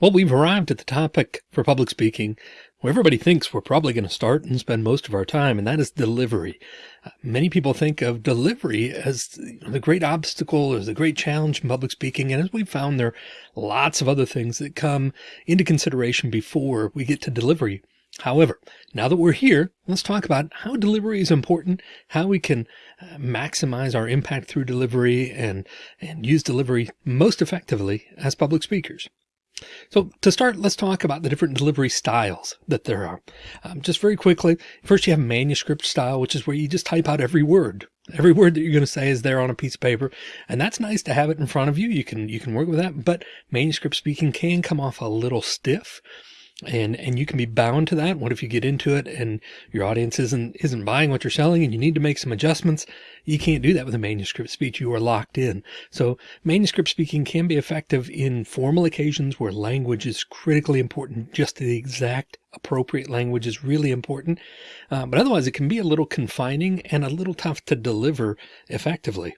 Well, we've arrived at the topic for public speaking where everybody thinks we're probably going to start and spend most of our time, and that is delivery. Uh, many people think of delivery as the great obstacle or the great challenge in public speaking. And as we've found, there are lots of other things that come into consideration before we get to delivery. However, now that we're here, let's talk about how delivery is important, how we can uh, maximize our impact through delivery and, and use delivery most effectively as public speakers. So to start, let's talk about the different delivery styles that there are. Um, just very quickly, first you have manuscript style, which is where you just type out every word. Every word that you're going to say is there on a piece of paper. And that's nice to have it in front of you. You can, you can work with that, but manuscript speaking can come off a little stiff and and you can be bound to that. What if you get into it and your audience isn't isn't buying what you're selling and you need to make some adjustments? You can't do that with a manuscript speech. You are locked in. So manuscript speaking can be effective in formal occasions where language is critically important. Just the exact appropriate language is really important. Uh, but otherwise it can be a little confining and a little tough to deliver effectively.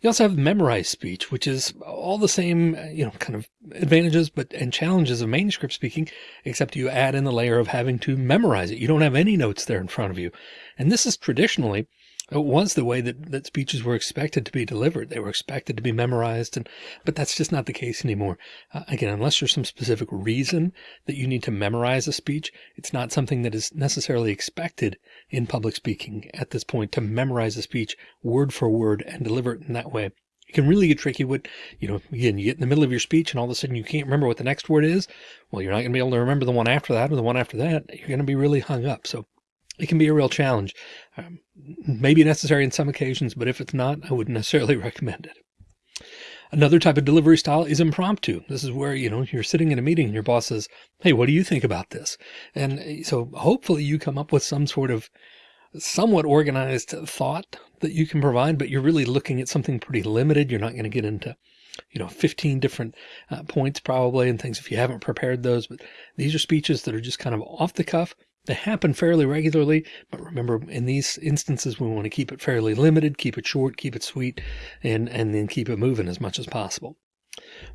You also have memorized speech, which is all the same, you know, kind of advantages, but and challenges of manuscript speaking, except you add in the layer of having to memorize it. You don't have any notes there in front of you. And this is traditionally it was the way that, that speeches were expected to be delivered. They were expected to be memorized. And, but that's just not the case anymore. Uh, again, unless there's some specific reason that you need to memorize a speech, it's not something that is necessarily expected in public speaking at this point to memorize a speech word for word and deliver it in that way. It can really get tricky with, you know, again, you get in the middle of your speech and all of a sudden you can't remember what the next word is. Well, you're not going to be able to remember the one after that or the one after that. You're going to be really hung up. So it can be a real challenge. Um, maybe necessary in some occasions, but if it's not, I wouldn't necessarily recommend it. Another type of delivery style is impromptu. This is where, you know, you're sitting in a meeting and your boss says, Hey, what do you think about this? And eh, so hopefully you come up with some sort of somewhat organized thought that you can provide, but you're really looking at something pretty limited. You're not going to get into, you know, 15 different uh, points probably and things if you haven't prepared those, but these are speeches that are just kind of off the cuff they happen fairly regularly, but remember in these instances, we want to keep it fairly limited, keep it short, keep it sweet, and, and then keep it moving as much as possible.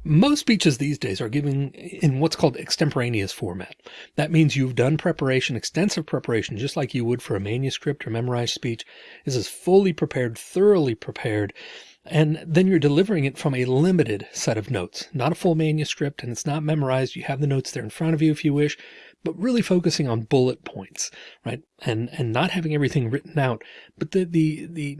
Most speeches these days are given in what's called extemporaneous format. That means you've done preparation, extensive preparation, just like you would for a manuscript or memorized speech. This is fully prepared, thoroughly prepared, and then you're delivering it from a limited set of notes, not a full manuscript, and it's not memorized. You have the notes there in front of you if you wish, but really focusing on bullet points, right? And, and not having everything written out, but the, the, the,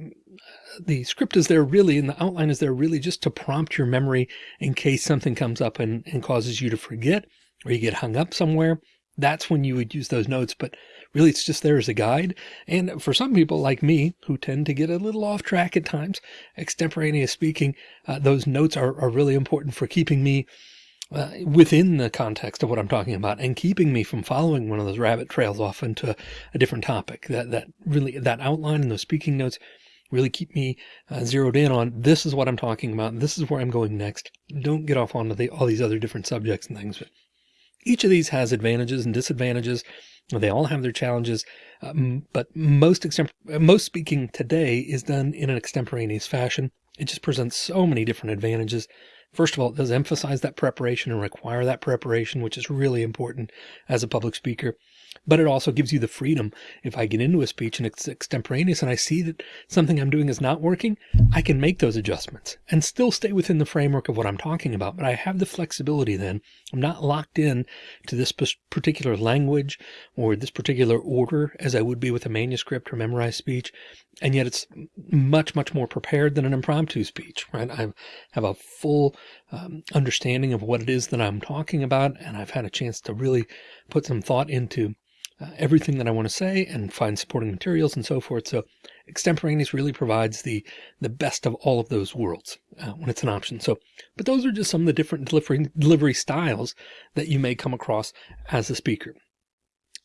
the script is there really, and the outline is there really just to prompt your memory in case something comes up and, and causes you to forget or you get hung up somewhere. That's when you would use those notes, but really it's just there as a guide. And for some people like me, who tend to get a little off track at times, extemporaneous speaking, uh, those notes are, are really important for keeping me uh, within the context of what I'm talking about and keeping me from following one of those rabbit trails off into a different topic that, that really that outline and those speaking notes really keep me uh, zeroed in on this is what I'm talking about. This is where I'm going next. Don't get off onto the, all these other different subjects and things. But each of these has advantages and disadvantages. They all have their challenges, um, but most most speaking today is done in an extemporaneous fashion. It just presents so many different advantages First of all, it does emphasize that preparation and require that preparation, which is really important as a public speaker but it also gives you the freedom. If I get into a speech and it's extemporaneous and I see that something I'm doing is not working, I can make those adjustments and still stay within the framework of what I'm talking about. But I have the flexibility then. I'm not locked in to this particular language or this particular order as I would be with a manuscript or memorized speech. And yet it's much, much more prepared than an impromptu speech, right? I have a full um, understanding of what it is that I'm talking about. And I've had a chance to really put some thought into uh, everything that I want to say and find supporting materials and so forth. So extemporaneous really provides the, the best of all of those worlds uh, when it's an option. So, but those are just some of the different delivery, delivery styles that you may come across as a speaker.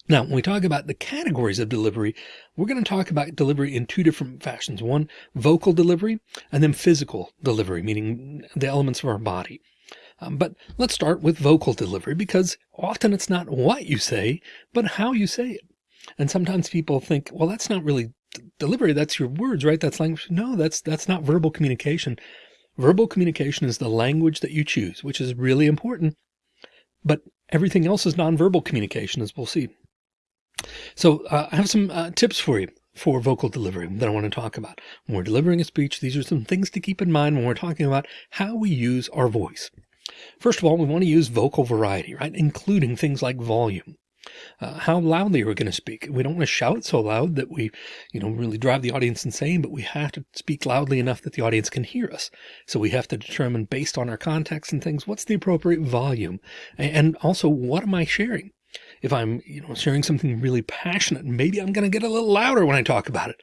Now, when we talk about the categories of delivery, we're going to talk about delivery in two different fashions. One, vocal delivery, and then physical delivery, meaning the elements of our body. Um, but let's start with vocal delivery because often it's not what you say, but how you say it. And sometimes people think, well, that's not really delivery. That's your words, right? That's language. No, that's, that's not verbal communication. Verbal communication is the language that you choose, which is really important but everything else is nonverbal communication, as we'll see. So uh, I have some uh, tips for you for vocal delivery that I want to talk about. When we're delivering a speech, these are some things to keep in mind when we're talking about how we use our voice. First of all, we want to use vocal variety, right? Including things like volume. Uh, how loudly are we going to speak? We don't want to shout so loud that we, you know, really drive the audience insane, but we have to speak loudly enough that the audience can hear us. So we have to determine based on our context and things, what's the appropriate volume? And also, what am I sharing? If I'm, you know, sharing something really passionate, maybe I'm going to get a little louder when I talk about it.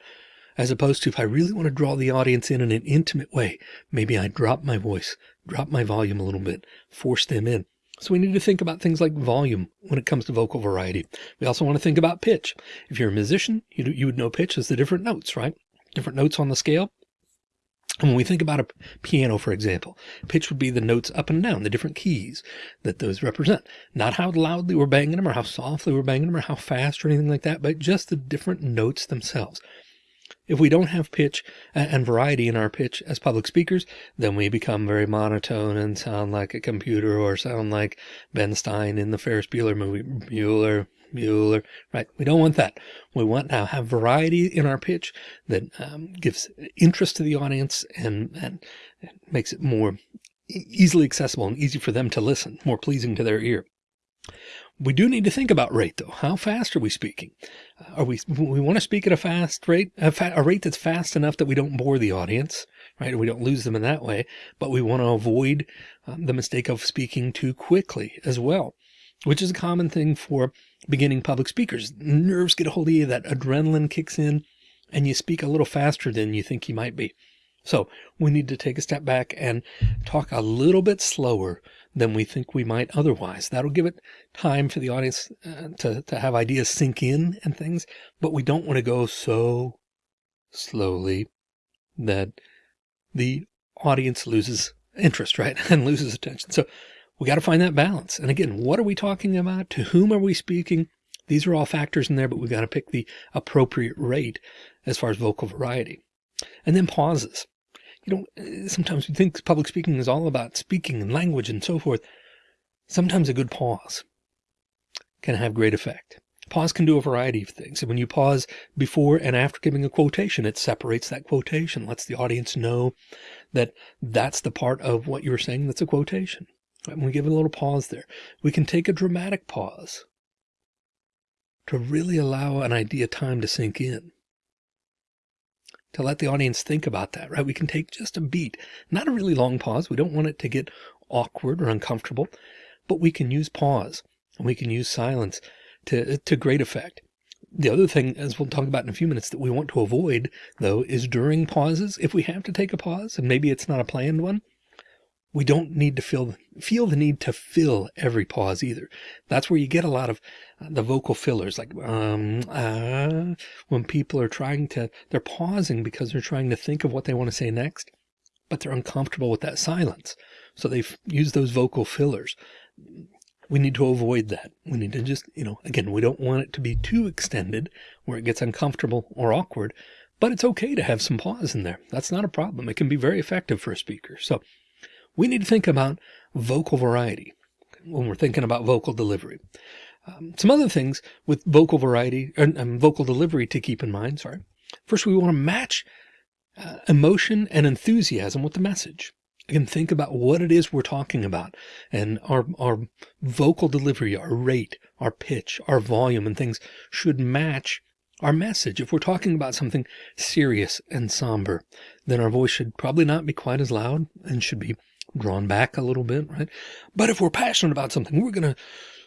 As opposed to if I really want to draw the audience in in an intimate way, maybe I drop my voice, drop my volume a little bit, force them in. So we need to think about things like volume when it comes to vocal variety. We also want to think about pitch. If you're a musician, you, you would know pitch as the different notes, right? Different notes on the scale. And when we think about a piano, for example, pitch would be the notes up and down, the different keys that those represent. Not how loudly we're banging them or how softly we're banging them or how fast or anything like that, but just the different notes themselves. If we don't have pitch and variety in our pitch as public speakers, then we become very monotone and sound like a computer or sound like Ben Stein in the Ferris Bueller movie. Bueller, Bueller, right? We don't want that. We want to have variety in our pitch that um, gives interest to the audience and, and, and makes it more easily accessible and easy for them to listen, more pleasing to their ear. We do need to think about rate though. How fast are we speaking? Uh, are we, we want to speak at a fast rate, a, fa a rate that's fast enough that we don't bore the audience, right? We don't lose them in that way, but we want to avoid um, the mistake of speaking too quickly as well, which is a common thing for beginning public speakers. Nerves get a hold of you, that adrenaline kicks in and you speak a little faster than you think you might be. So we need to take a step back and talk a little bit slower than we think we might otherwise. That'll give it time for the audience uh, to, to have ideas sink in and things, but we don't want to go so slowly that the audience loses interest, right? And loses attention. So we got to find that balance. And again, what are we talking about? To whom are we speaking? These are all factors in there, but we've got to pick the appropriate rate as far as vocal variety. And then pauses you know, eh, sometimes we think public speaking is all about speaking and language and so forth. Sometimes a good pause can have great effect. Pause can do a variety of things. And when you pause before and after giving a quotation, it separates that quotation, lets the audience know that that's the part of what you're saying that's a quotation. And we give a little pause there. We can take a dramatic pause to really allow an idea time to sink in to let the audience think about that, right? We can take just a beat, not a really long pause. We don't want it to get awkward or uncomfortable, but we can use pause and we can use silence to, to great effect. The other thing, as we'll talk about in a few minutes, that we want to avoid, though, is during pauses. If we have to take a pause, and maybe it's not a planned one, we don't need to feel feel the need to fill every pause either. That's where you get a lot of uh, the vocal fillers, like um, uh, when people are trying to, they're pausing because they're trying to think of what they want to say next, but they're uncomfortable with that silence. So they've used those vocal fillers. We need to avoid that. We need to just, you know, again, we don't want it to be too extended where it gets uncomfortable or awkward, but it's okay to have some pause in there. That's not a problem. It can be very effective for a speaker. So we need to think about vocal variety when we're thinking about vocal delivery. Um, some other things with vocal variety and um, vocal delivery to keep in mind. Sorry. First, we want to match uh, emotion and enthusiasm with the message. Again, think about what it is we're talking about and our, our vocal delivery, our rate, our pitch, our volume and things should match our message. If we're talking about something serious and somber, then our voice should probably not be quite as loud and should be drawn back a little bit, right? But if we're passionate about something, we're going to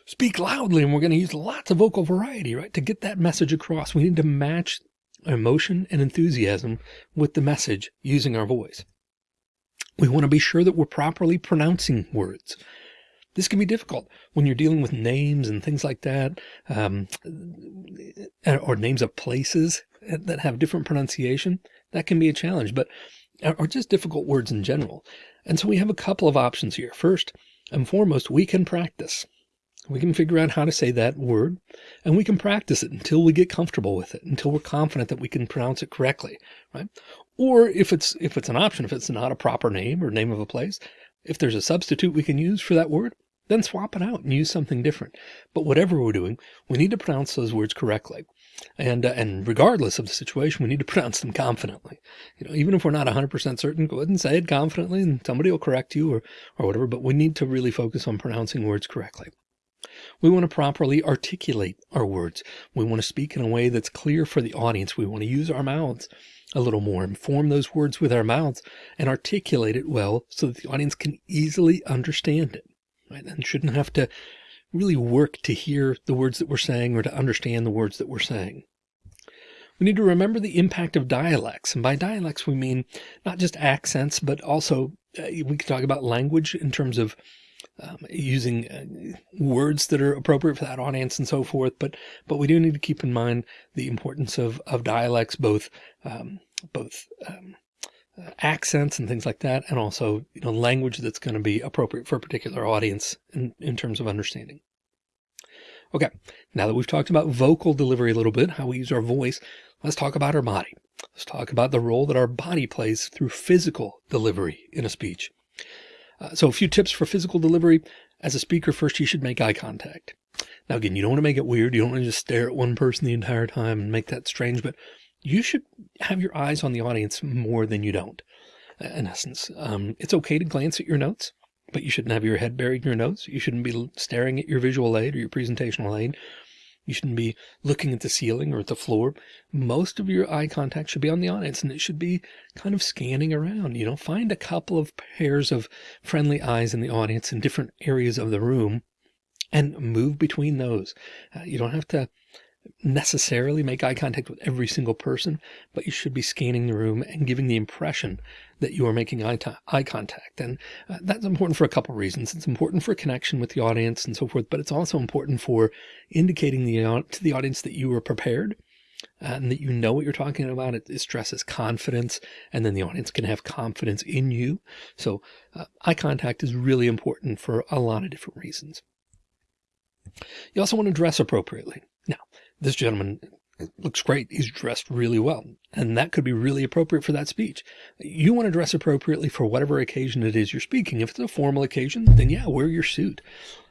speak loudly and we're going to use lots of vocal variety, right? To get that message across, we need to match emotion and enthusiasm with the message using our voice. We want to be sure that we're properly pronouncing words. This can be difficult when you're dealing with names and things like that, um, or names of places that have different pronunciation. That can be a challenge, but or just difficult words in general. And so we have a couple of options here. First and foremost, we can practice. We can figure out how to say that word and we can practice it until we get comfortable with it, until we're confident that we can pronounce it correctly, right? Or if it's, if it's an option, if it's not a proper name or name of a place, if there's a substitute we can use for that word, then swap it out and use something different. But whatever we're doing, we need to pronounce those words correctly. And, uh, and regardless of the situation, we need to pronounce them confidently. You know, even if we're not 100% certain, go ahead and say it confidently and somebody will correct you or, or whatever, but we need to really focus on pronouncing words correctly. We want to properly articulate our words. We want to speak in a way that's clear for the audience. We want to use our mouths a little more and form those words with our mouths and articulate it well so that the audience can easily understand it right? and shouldn't have to really work to hear the words that we're saying or to understand the words that we're saying. We need to remember the impact of dialects. And by dialects, we mean not just accents, but also uh, we can talk about language in terms of um, using uh, words that are appropriate for that audience and so forth. But, but we do need to keep in mind the importance of, of dialects, both, um, both, um, accents and things like that, and also you know language that's going to be appropriate for a particular audience in, in terms of understanding. Okay, now that we've talked about vocal delivery a little bit, how we use our voice, let's talk about our body. Let's talk about the role that our body plays through physical delivery in a speech. Uh, so a few tips for physical delivery. As a speaker, first you should make eye contact. Now again, you don't want to make it weird. You don't want to just stare at one person the entire time and make that strange, but you should have your eyes on the audience more than you don't. In essence, um, it's okay to glance at your notes, but you shouldn't have your head buried in your notes. You shouldn't be staring at your visual aid or your presentational aid. You shouldn't be looking at the ceiling or at the floor. Most of your eye contact should be on the audience and it should be kind of scanning around, you know, find a couple of pairs of friendly eyes in the audience in different areas of the room and move between those. Uh, you don't have to necessarily make eye contact with every single person, but you should be scanning the room and giving the impression that you are making eye, eye contact. And uh, that's important for a couple reasons. It's important for connection with the audience and so forth, but it's also important for indicating the, to the audience that you are prepared and that you know what you're talking about. It, it, stresses confidence and then the audience can have confidence in you. So uh, eye contact is really important for a lot of different reasons. You also want to dress appropriately. Now, this gentleman looks great. He's dressed really well. And that could be really appropriate for that speech. You want to dress appropriately for whatever occasion it is you're speaking. If it's a formal occasion, then yeah, wear your suit.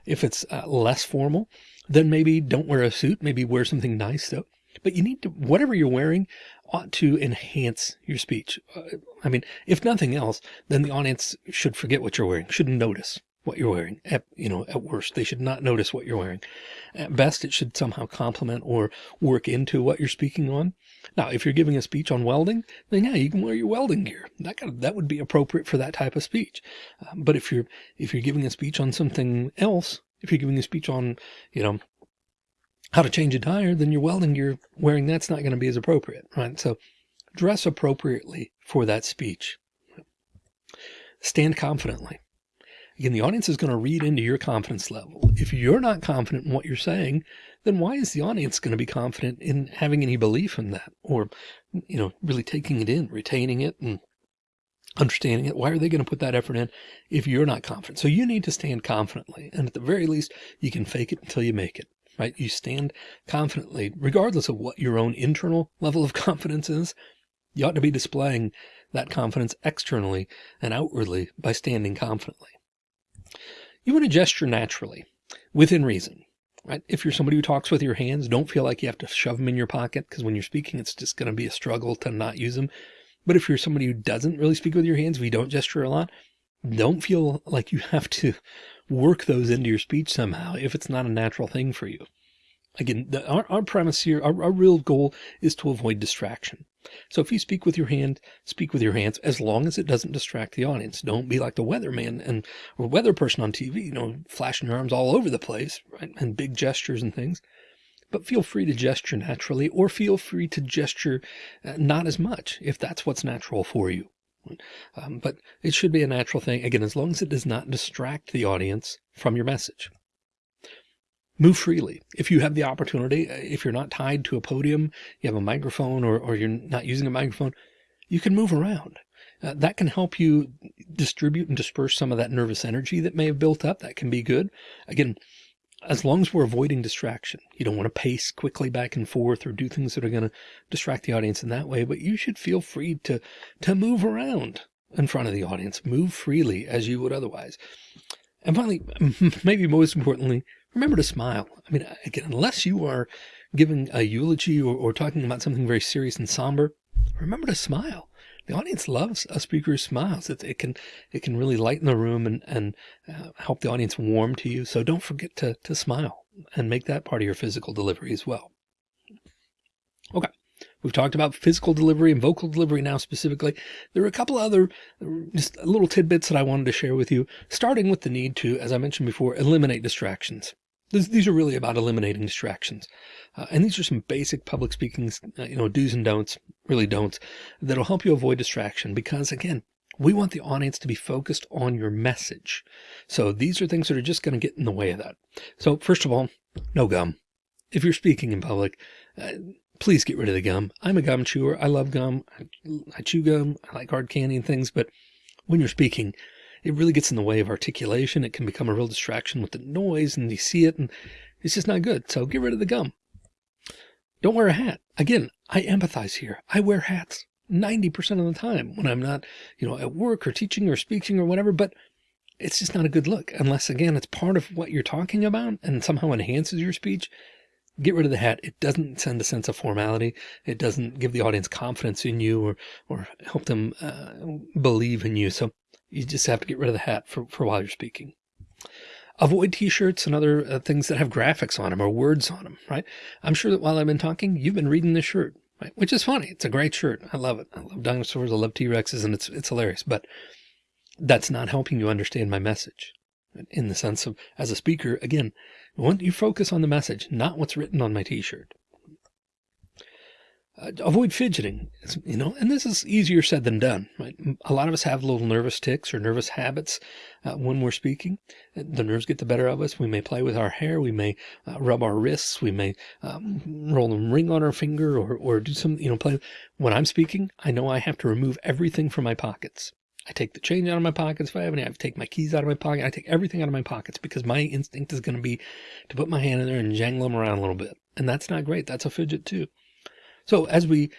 If it's uh, less formal, then maybe don't wear a suit. Maybe wear something nice though. But you need to, whatever you're wearing ought to enhance your speech. Uh, I mean, if nothing else, then the audience should forget what you're wearing, shouldn't notice what you're wearing. At, you know, at worst, they should not notice what you're wearing. At best, it should somehow complement or work into what you're speaking on. Now, if you're giving a speech on welding, then yeah, you can wear your welding gear. That kind of, that would be appropriate for that type of speech. Um, but if you're, if you're giving a speech on something else, if you're giving a speech on, you know, how to change a tire, then your welding gear wearing that's not going to be as appropriate, right? So dress appropriately for that speech. Stand confidently. Again, the audience is going to read into your confidence level. If you're not confident in what you're saying, then why is the audience going to be confident in having any belief in that or, you know, really taking it in, retaining it and understanding it? Why are they going to put that effort in if you're not confident? So you need to stand confidently. And at the very least, you can fake it until you make it, right? You stand confidently, regardless of what your own internal level of confidence is. You ought to be displaying that confidence externally and outwardly by standing confidently. You want to gesture naturally within reason, right? If you're somebody who talks with your hands, don't feel like you have to shove them in your pocket because when you're speaking, it's just going to be a struggle to not use them. But if you're somebody who doesn't really speak with your hands, we don't gesture a lot, don't feel like you have to work those into your speech somehow if it's not a natural thing for you. Again, the, our, our premise here, our, our real goal is to avoid distraction. So if you speak with your hand, speak with your hands as long as it doesn't distract the audience. Don't be like the weatherman and or weather person on TV, you know, flashing your arms all over the place, right? And big gestures and things. But feel free to gesture naturally or feel free to gesture uh, not as much if that's what's natural for you. Um, but it should be a natural thing. Again, as long as it does not distract the audience from your message move freely. If you have the opportunity, if you're not tied to a podium, you have a microphone or, or you're not using a microphone, you can move around. Uh, that can help you distribute and disperse some of that nervous energy that may have built up. That can be good. Again, as long as we're avoiding distraction, you don't want to pace quickly back and forth or do things that are going to distract the audience in that way, but you should feel free to, to move around in front of the audience, move freely as you would otherwise. And finally, maybe most importantly, remember to smile. I mean, again, unless you are giving a eulogy or, or talking about something very serious and somber, remember to smile. The audience loves a speaker's smiles. It, it can it can really lighten the room and and uh, help the audience warm to you. So don't forget to to smile and make that part of your physical delivery as well. Okay. We've talked about physical delivery and vocal delivery now specifically. There are a couple other just little tidbits that I wanted to share with you, starting with the need to, as I mentioned before, eliminate distractions. These are really about eliminating distractions. Uh, and these are some basic public speaking, uh, you know, do's and don'ts, really don'ts, that'll help you avoid distraction because again, we want the audience to be focused on your message. So these are things that are just going to get in the way of that. So first of all, no gum. If you're speaking in public, uh, please get rid of the gum. I'm a gum chewer. I love gum. I, I chew gum. I like hard candy and things, but when you're speaking, it really gets in the way of articulation. It can become a real distraction with the noise and you see it and it's just not good. So get rid of the gum. Don't wear a hat. Again, I empathize here. I wear hats 90% of the time when I'm not, you know, at work or teaching or speaking or whatever, but it's just not a good look unless again, it's part of what you're talking about and somehow enhances your speech. Get rid of the hat. It doesn't send a sense of formality. It doesn't give the audience confidence in you or, or help them uh, believe in you. So you just have to get rid of the hat for, for while you're speaking. Avoid t-shirts and other uh, things that have graphics on them or words on them, right? I'm sure that while I've been talking, you've been reading this shirt, right? Which is funny. It's a great shirt. I love it. I love dinosaurs. I love T-Rexes and it's, it's hilarious, but that's not helping you understand my message in the sense of as a speaker, again, want you focus on the message, not what's written on my t-shirt. Uh, avoid fidgeting, you know, and this is easier said than done, right? A lot of us have little nervous tics or nervous habits uh, when we're speaking. The nerves get the better of us. We may play with our hair. We may uh, rub our wrists. We may um, roll a ring on our finger or, or do some, you know, play. When I'm speaking, I know I have to remove everything from my pockets. I take the change out of my pockets if I have any. I take my keys out of my pocket. I take everything out of my pockets because my instinct is going to be to put my hand in there and jangle them around a little bit. And that's not great. That's a fidget too. So as we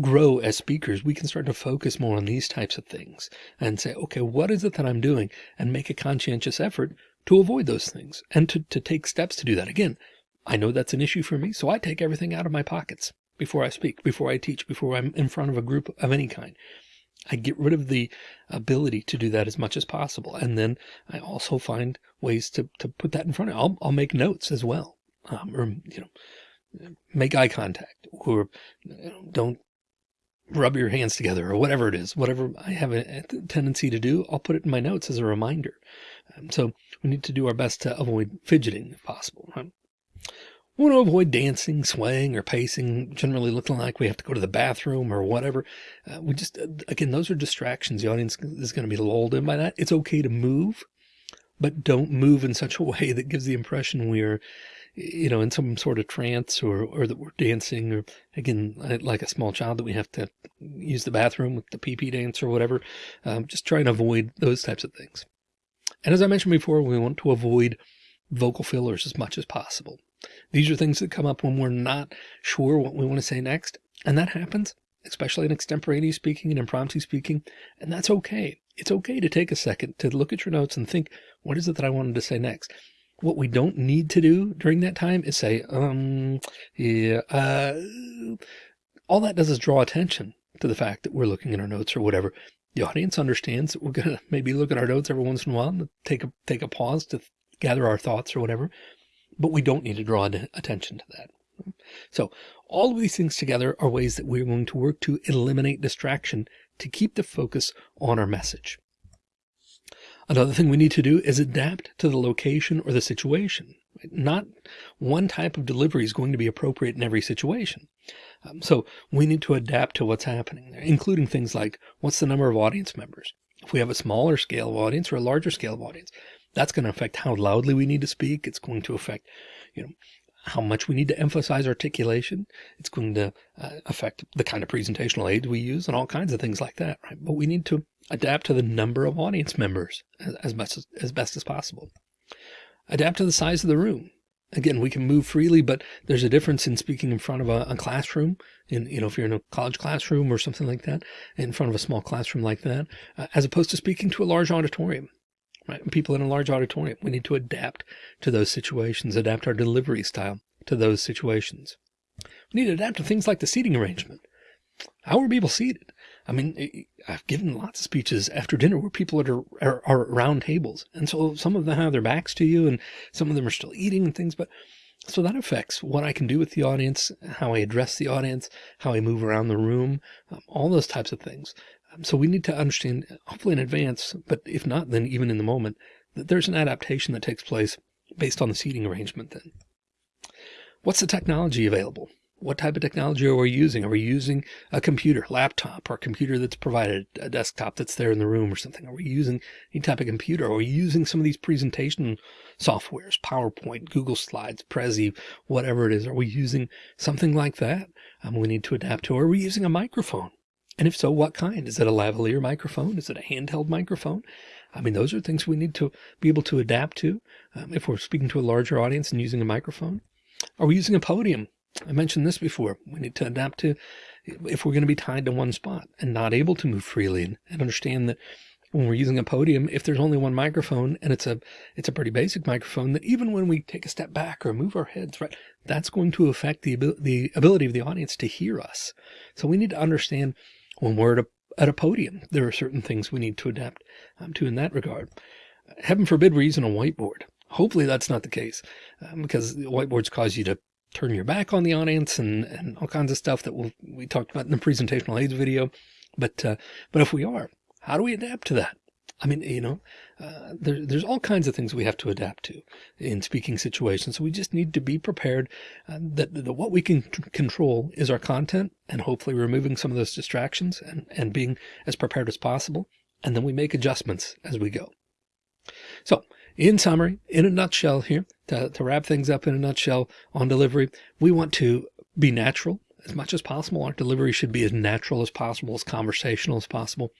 grow as speakers, we can start to focus more on these types of things and say, okay, what is it that I'm doing and make a conscientious effort to avoid those things and to, to take steps to do that. Again, I know that's an issue for me. So I take everything out of my pockets before I speak, before I teach, before I'm in front of a group of any kind. I get rid of the ability to do that as much as possible. And then I also find ways to, to put that in front of, I'll, I'll make notes as well. Um, or, you know, make eye contact or don't rub your hands together or whatever it is, whatever I have a, tendency to do, I'll put it in my notes as a reminder. Um, so we need to do our best to avoid fidgeting if possible. Right? We want to avoid dancing, swaying, or pacing, generally looking like we have to go to the bathroom or whatever. Uh, we just, uh, again, those are distractions. The audience is going to be lulled in by that. It's okay to move, but don't move in such a way that gives the impression we are you know, in some sort of trance or, or that we're dancing or again, like a small child that we have to use the bathroom with the pee pee dance or whatever. Um, just try and avoid those types of things. And as I mentioned before, we want to avoid vocal fillers as much as possible. These are things that come up when we're not sure what we want to say next. And that happens, especially in extemporaneous speaking and impromptu speaking. And that's okay. It's okay to take a second to look at your notes and think, what is it that I wanted to say next? What we don't need to do during that time is say, um, yeah, uh, all that does is draw attention to the fact that we're looking at our notes or whatever. The audience understands that we're going to maybe look at our notes every once in a while and take a, take a pause to gather our thoughts or whatever, but we don't need to draw attention to that. So all of these things together are ways that we're going to work to eliminate distraction to keep the focus on our message. Another thing we need to do is adapt to the location or the situation. Not one type of delivery is going to be appropriate in every situation. Um, so we need to adapt to what's happening, there, including things like what's the number of audience members? If we have a smaller scale of audience or a larger scale of audience, that's going to affect how loudly we need to speak. It's going to affect, you know, how much we need to emphasize articulation. It's going to uh, affect the kind of presentational aids we use and all kinds of things like that. Right. But we need to adapt to the number of audience members as, much as, as best as possible. Adapt to the size of the room. Again, we can move freely, but there's a difference in speaking in front of a, a classroom in, you know, if you're in a college classroom or something like that, in front of a small classroom like that, uh, as opposed to speaking to a large auditorium right? People in a large auditorium, we need to adapt to those situations, adapt our delivery style to those situations. We need to adapt to things like the seating arrangement. How are people seated? I mean, I've given lots of speeches after dinner where people are, are, are around tables. And so some of them have their backs to you and some of them are still eating and things, but so that affects what I can do with the audience, how I address the audience, how I move around the room, um, all those types of things. Um, so we need to understand, hopefully in advance, but if not, then even in the moment, that there's an adaptation that takes place based on the seating arrangement then. What's the technology available? What type of technology are we using? Are we using a computer, laptop, or a computer that's provided, a desktop that's there in the room or something? Are we using any type of computer? Are we using some of these presentation softwares, PowerPoint, Google Slides, Prezi, whatever it is? Are we using something like that? Um, we need to adapt to. Are we using a microphone? And if so, what kind? Is it a lavalier microphone? Is it a handheld microphone? I mean, those are things we need to be able to adapt to um, if we're speaking to a larger audience and using a microphone. Are we using a podium? I mentioned this before. We need to adapt to if we're going to be tied to one spot and not able to move freely and, and understand that when we're using a podium, if there's only one microphone and it's a it's a pretty basic microphone, that even when we take a step back or move our heads, right, that's going to affect the the ability of the audience to hear us. So we need to understand when we're at a, at a podium, there are certain things we need to adapt um, to in that regard. Heaven forbid we're using a whiteboard. Hopefully that's not the case um, because whiteboards cause you to turn your back on the audience and, and all kinds of stuff that we'll, we talked about in the presentational aids video. But, uh, but if we are, how do we adapt to that? I mean, you know, uh, there, there's all kinds of things we have to adapt to in speaking situations. So we just need to be prepared uh, that, that what we can control is our content and hopefully removing some of those distractions and, and being as prepared as possible. And then we make adjustments as we go. So in summary, in a nutshell here, to, to wrap things up in a nutshell on delivery, we want to be natural as much as possible. Our delivery should be as natural as possible, as conversational as possible.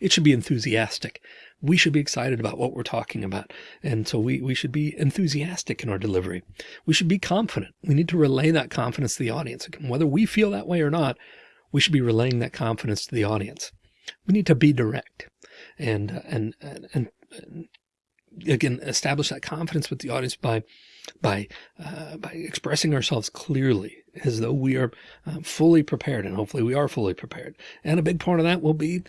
It should be enthusiastic. We should be excited about what we're talking about. And so we, we should be enthusiastic in our delivery. We should be confident. We need to relay that confidence to the audience. Whether we feel that way or not, we should be relaying that confidence to the audience. We need to be direct and, and, and, and again, establish that confidence with the audience by, by, uh, by expressing ourselves clearly as though we are uh, fully prepared and hopefully we are fully prepared. And a big part of that will be,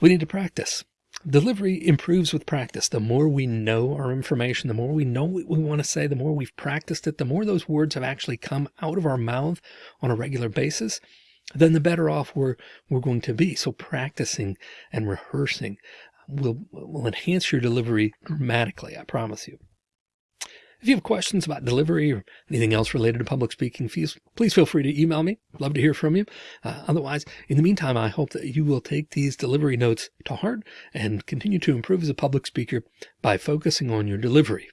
we need to practice. Delivery improves with practice. The more we know our information, the more we know what we want to say, the more we've practiced it, the more those words have actually come out of our mouth on a regular basis, then the better off we're, we're going to be. So practicing and rehearsing will, will enhance your delivery dramatically. I promise you. If you have questions about delivery or anything else related to public speaking, please, please feel free to email me. Love to hear from you. Uh, otherwise, in the meantime, I hope that you will take these delivery notes to heart and continue to improve as a public speaker by focusing on your delivery.